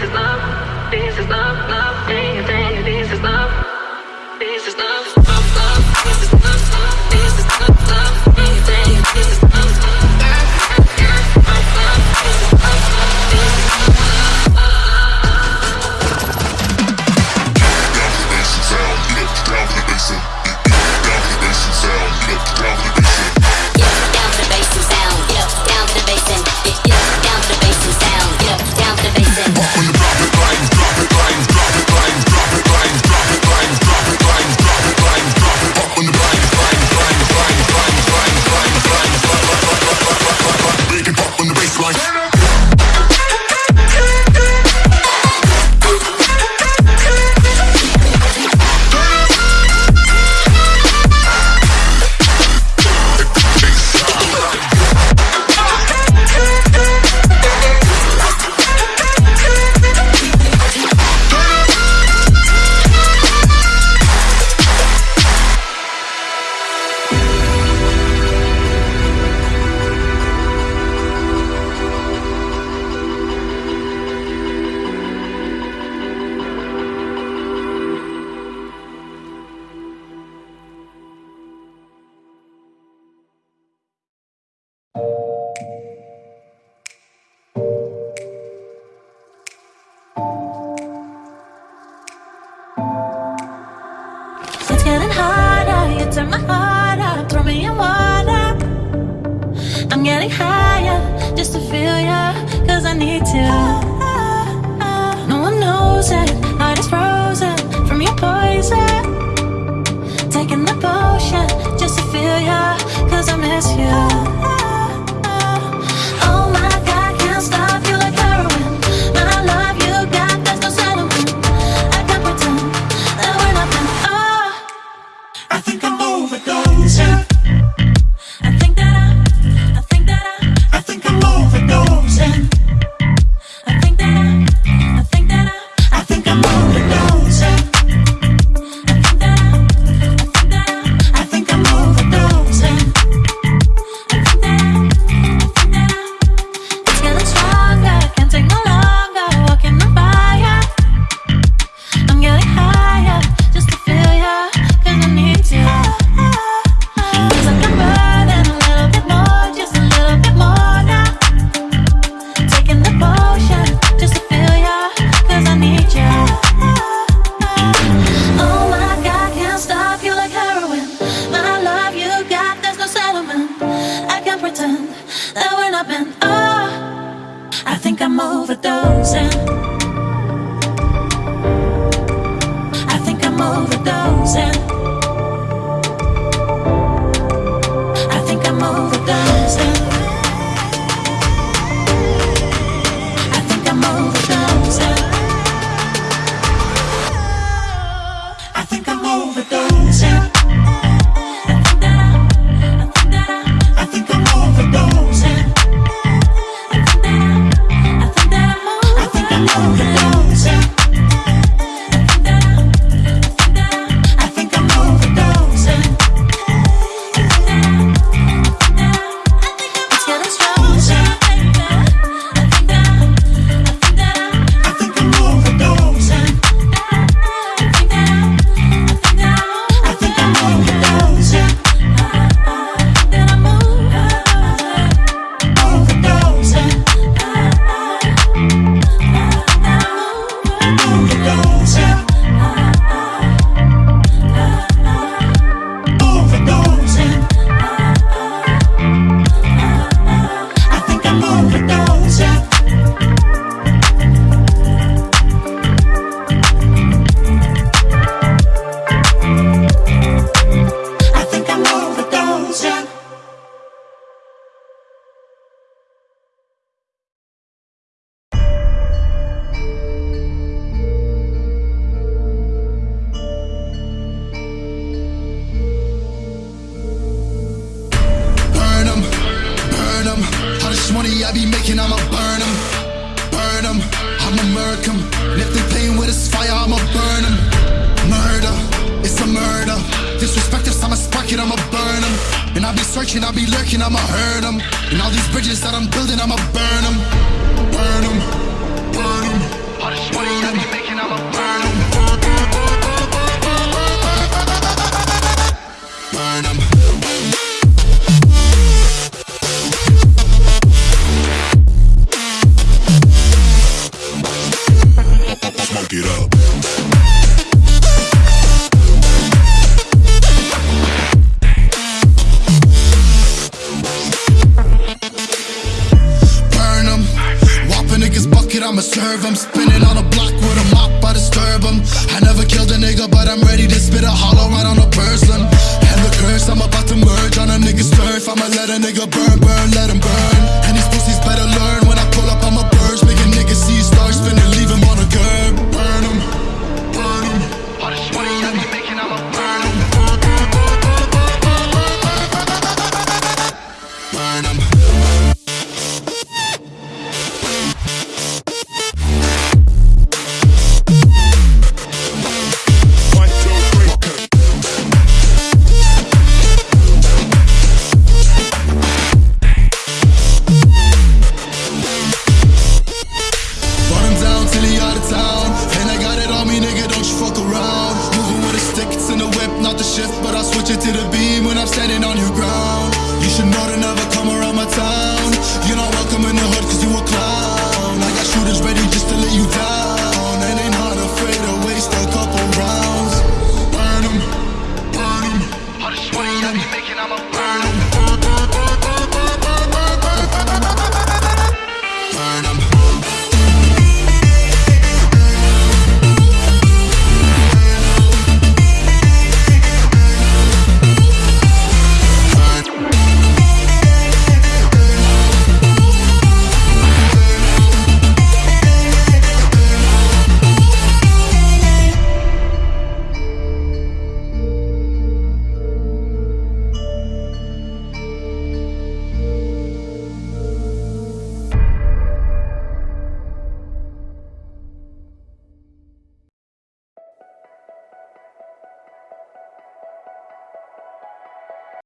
getting higher just to feel ya, cause I need overdosing. I think I'm overdosing. Money I be making, I'ma burn them. Burn them, I'ma murk them. If they with this fire, I'ma burn them. Murder, it's a murder. Disrespect us, I'ma spark it, I'ma burn them. And I'll be searching, I'll be lurking, I'ma hurt them. And all these bridges that I'm building, I'ma burn them. Burn them, burn them. I I'ma serve. Spinning on a block with a mop, I disturb him. I never killed a nigga, but I'm ready to spit a hollow right on a person. And the curse, I'm about to merge on a nigga's turf. I'ma let a nigga burn, burn, let him burn. The shift. But I'll switch it to the beam when I'm standing on your ground. You should know to never